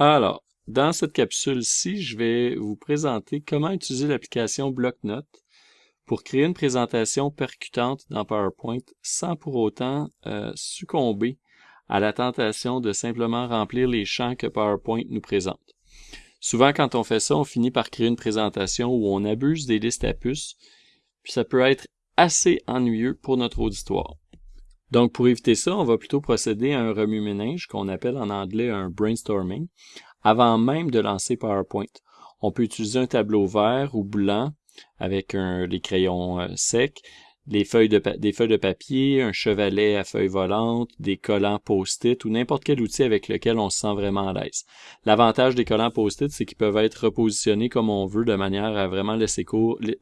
Alors, dans cette capsule-ci, je vais vous présenter comment utiliser l'application BlockNote pour créer une présentation percutante dans PowerPoint sans pour autant euh, succomber à la tentation de simplement remplir les champs que PowerPoint nous présente. Souvent, quand on fait ça, on finit par créer une présentation où on abuse des listes à puces, puis ça peut être assez ennuyeux pour notre auditoire. Donc, pour éviter ça, on va plutôt procéder à un remue-ménage qu'on appelle en anglais un brainstorming avant même de lancer PowerPoint. On peut utiliser un tableau vert ou blanc avec un, les crayons euh, secs, des feuilles de papier, un chevalet à feuilles volantes, des collants post-it ou n'importe quel outil avec lequel on se sent vraiment à l'aise. L'avantage des collants post-it, c'est qu'ils peuvent être repositionnés comme on veut de manière à vraiment laisser,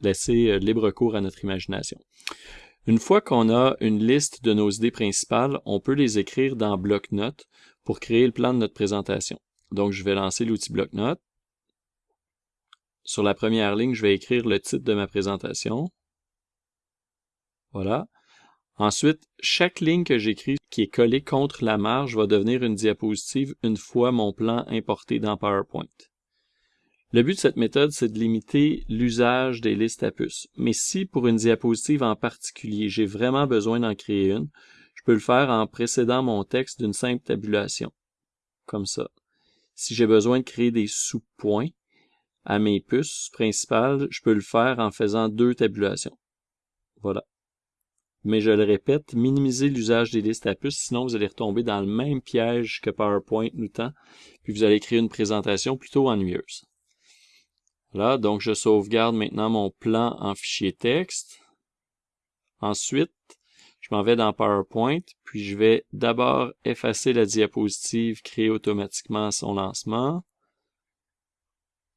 laisser euh, libre cours à notre imagination. Une fois qu'on a une liste de nos idées principales, on peut les écrire dans bloc-notes pour créer le plan de notre présentation. Donc, je vais lancer l'outil bloc-notes. Sur la première ligne, je vais écrire le titre de ma présentation. Voilà. Ensuite, chaque ligne que j'écris qui est collée contre la marge va devenir une diapositive une fois mon plan importé dans PowerPoint. Le but de cette méthode, c'est de limiter l'usage des listes à puces. Mais si pour une diapositive en particulier, j'ai vraiment besoin d'en créer une, je peux le faire en précédant mon texte d'une simple tabulation. Comme ça. Si j'ai besoin de créer des sous-points à mes puces principales, je peux le faire en faisant deux tabulations. Voilà. Mais je le répète, minimisez l'usage des listes à puces, sinon vous allez retomber dans le même piège que PowerPoint nous tend, puis vous allez créer une présentation plutôt ennuyeuse. Voilà, donc je sauvegarde maintenant mon plan en fichier texte. Ensuite, je m'en vais dans PowerPoint, puis je vais d'abord effacer la diapositive créée automatiquement à son lancement.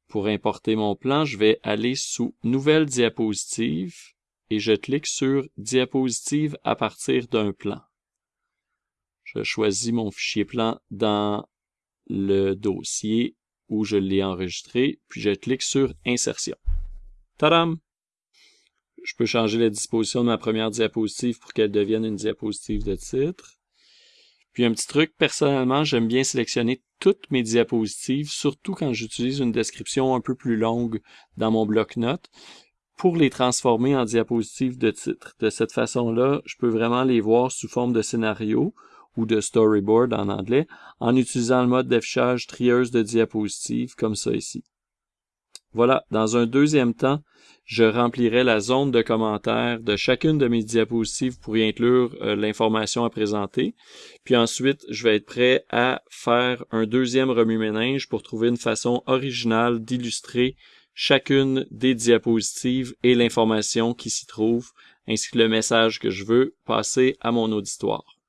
Pour importer mon plan, je vais aller sous Nouvelle diapositive et je clique sur Diapositive à partir d'un plan. Je choisis mon fichier plan dans le dossier où je l'ai enregistré, puis je clique sur Insertion. Tadam! Je peux changer la disposition de ma première diapositive pour qu'elle devienne une diapositive de titre. Puis un petit truc, personnellement, j'aime bien sélectionner toutes mes diapositives, surtout quand j'utilise une description un peu plus longue dans mon bloc-notes, pour les transformer en diapositives de titre. De cette façon-là, je peux vraiment les voir sous forme de scénario, ou de storyboard en anglais, en utilisant le mode d'affichage trieuse de diapositives comme ça ici. Voilà, dans un deuxième temps, je remplirai la zone de commentaires de chacune de mes diapositives pour y inclure euh, l'information à présenter. Puis ensuite, je vais être prêt à faire un deuxième remue-ménage pour trouver une façon originale d'illustrer chacune des diapositives et l'information qui s'y trouve, ainsi que le message que je veux passer à mon auditoire.